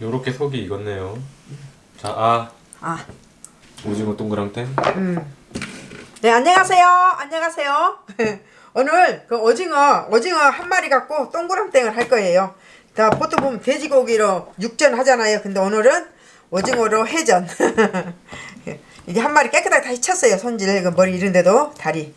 요렇게 속이 익었네요. 자, 아 아, 오징어 동그랑땡. 음. 네, 안녕하세요. 안녕하세요. 오늘 그 오징어, 오징어 한 마리 갖고 동그랑땡을 할 거예요. 자, 보통 보면 돼지고기로 육전 하잖아요. 근데 오늘은 오징어로 해전. 이게 한 마리 깨끗하게 다시 쳤어요. 손질, 그 머리 이런데도 다리.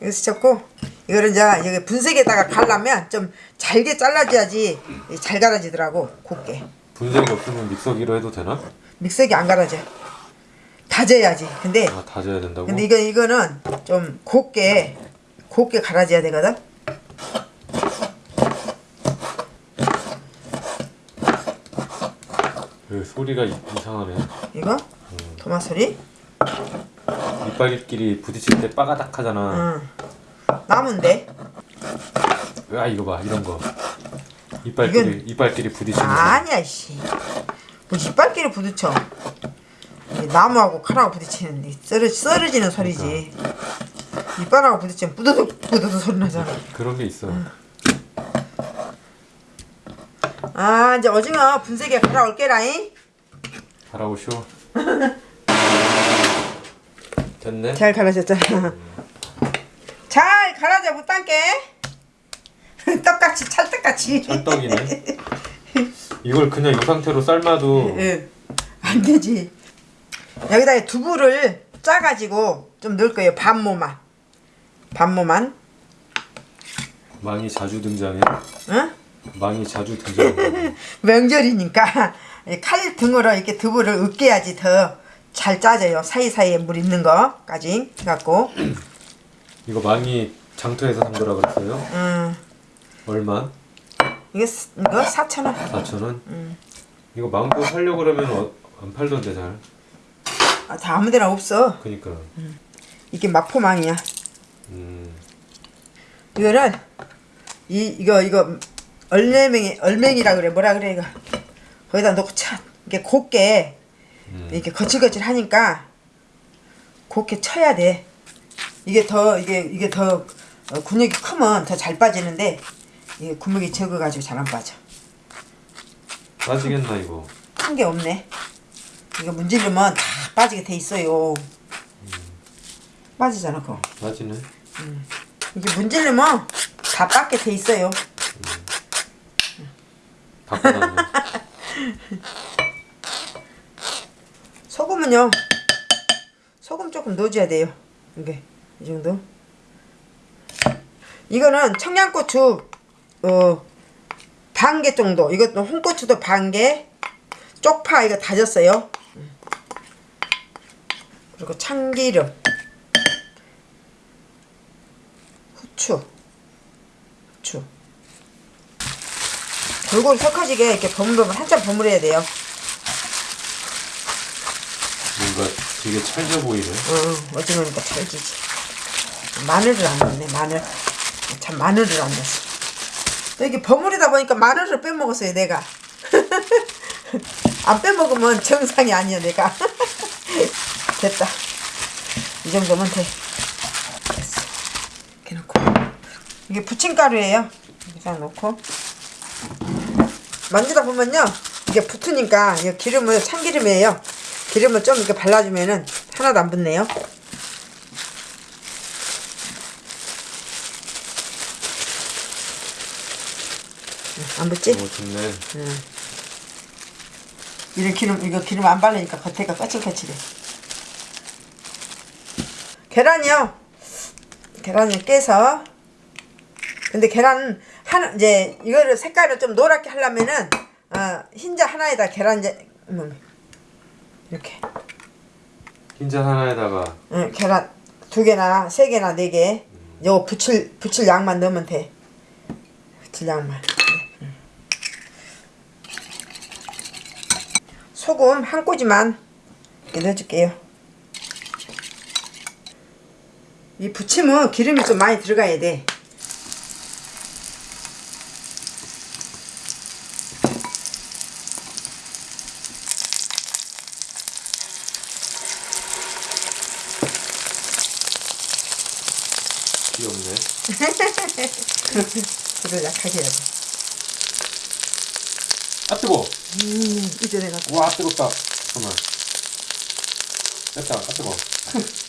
여기서 쳤고, 이거를 이제 여기 분쇄기에다가 갈라면 좀 잘게 잘라줘야지 잘 갈아지더라고, 곱게. 분쇄기 없으면 믹서기로 해도 되나? 믹서기 안 갈아져. 다져야지. 근데 아 다져야 된다고? 근데 이거 이거는 좀 곱게 곱게 갈아줘야 되거든. 그 소리가 이, 이상하네. 이거 토마 소리. 이빨끼리 부딪힐 때 빠가닥 하잖아. 응. 나무인데. 아 이거 봐 이런 거. 이빨끼리 이빨끼리 부딪히는 거. 아니야 씨. 뭐 이빨끼리 부딪혀. 나무하고 칼하고 부딪히는 썰어 썰어지는 소리지. 이빨하고 부딪히면 뿌드득 뿌드득 소리 나잖아. 그런 게 있어. 아 이제 오징어 분쇄기에 갈아올게라잉. 갈아오쇼. 됐네. 잘 갈아졌잖아. 잘 갈아져 못단게. 떡같이 찰떡같이. 찰떡이네. 이걸 그냥 이 상태로 삶아도 예. 안 되지. 여기다 두부를 짜가지고 좀 넣을 거예요. 반모만. 반모만. 망이 자주 등장해. 응? 망이 자주 등장해. 명절이니까 이칼 등으로 이렇게 두부를 으깨야지 더 잘 짜져요. 사이사이에 물 있는 거까지 해갖고. 이거 망이 장터에서 산 거라 그랬어요. 음, 얼마? 이게 스- 이거 4천 원. 4천 원? 음. 이거 망고 살려고 그러면 어, 안 팔던데 잘. 아, 다 아무 데나 없어. 그니까. 이게 마포망이야. 음. 이거를 이 이거 이거 얼맹이 얼맹이라 그래 뭐라 그래 이거 거기다 넣고 차 이게 곱게 음. 이렇게 거칠거칠 하니까 곱게 쳐야 돼 이게 더 이게 이게 더 어, 근육이 크면 더 잘 빠지는데 이게 근육이 적어가지고 잘 안 빠져. 빠지겠나 이거. 큰 게 없네. 이거 문지르면 다 빠지게 돼 있어요. 빠지잖아 그거. 빠지네. 이게 문지르면 다 빠게 돼 있어요. 바꿔놨네. 소금은요 소금 조금 넣어줘야 돼요. 이게 이 정도. 이거는 청양고추 어, 반 개 정도 이것도 홍고추도 반개 쪽파 이거 다졌어요 그리고 참기름 후추 후추 골고루 섞어지게 이렇게 버무르면 한참 버무려야 돼요 뭔가 되게 찰져 보이네. 어, 오징어니까 찰지지. 마늘을 안 넣네, 마늘. 참, 마늘을 안 넣었어. 또 이게 버무리다 보니까 마늘을 빼먹었어요, 내가. 안 빼먹으면 정상이 아니야, 내가. 됐다. 이 정도면 돼. 됐어. 이렇게 놓고. 이게 부침가루예요. 그냥 놓고. 만지다 보면요. 이게 붙으니까 이 기름을 참기름이에요. 기름을 좀 이렇게 발라주면은 하나도 안 붙네요. 안 붙지? 오 좋네. 이런 기름 이거 기름 안 바르니까 겉에가 까칠까칠해. 계란이요. 계란을 깨서 근데 계란 하나 이제 이거를 색깔을 좀 노랗게 하려면은 어, 흰자 하나에다 계란 이제 음, 이렇게 흰자 하나에다가 응, 계란 두 개나 세 개나 네 개. 요거 붙일 붙일 양만 넣으면 돼. 붙일 양만. 응. 소금 한 꼬지만 넣어줄게요. 이 부침은 기름이 좀 많이 들어가야 돼. 귀엽네. 해야 돼. 아 뜨거. 음, 이 익기 전에 갖고. 와 뜨겁다. 잠깐만. 됐다. 아 뜨거.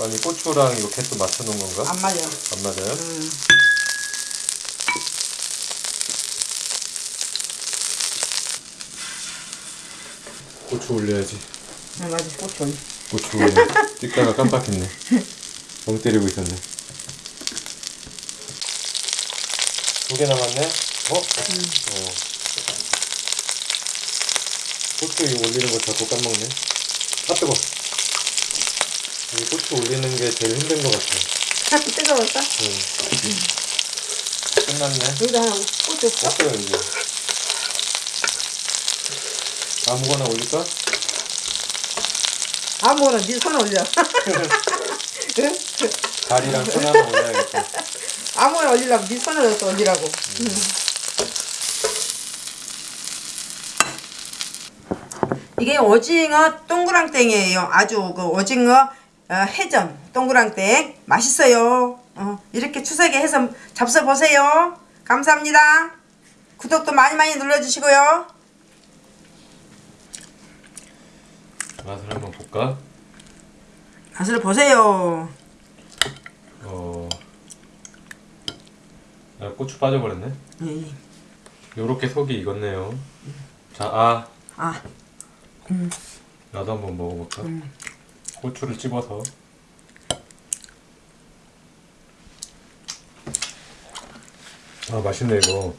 아니 고추랑 이거 개수 맞춰놓은 건가? 안 맞아요. 안 맞아요? 음. 고추 올려야지. 아, 맞아. 고추 올려. 고추 올려. 찍다가 깜빡했네. 멍 때리고 있었네. 두 개 남았네? 어? 어. 고추 이거 올리는 거 자꾸 까먹네. 아 뜨거. 이 고추 올리는 게 제일 힘든 것 같아. 뜨거웠어? 응. 끝났네. 여기다 하나 없어? 없어요 이제. 아무거나 올릴까? 아무거나 네 손 올려. 응? 다리랑 손 하나 올려야겠다. 아무거나 올리려고 네 손으로 또 올리라고. 이게 오징어 동그랑땡이에요. 아주 그 오징어 어, 해전 동그랑땡 맛있어요. 어, 이렇게 추석에 해서 잡숴 보세요. 감사합니다. 구독도 많이 많이 눌러주시고요. 맛을 한번 볼까? 맛을 보세요. 어. 아, 고추 빠져버렸네. 예. 요렇게 속이 익었네요. 자, 아. 아, 나도 한번 먹어볼까? 고추를 찝어서. 아, 맛있네, 이거.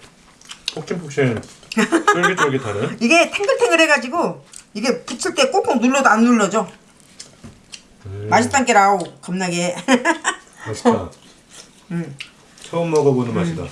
폭신폭신, 쫄깃쫄깃하네. 이게 탱글탱글해가지고 이게 붙일 때 꾹꾹 눌러도 안 눌러져. 음, 맛있단 게라우 겁나게. 맛있다. 음. 처음 먹어보는 맛이다.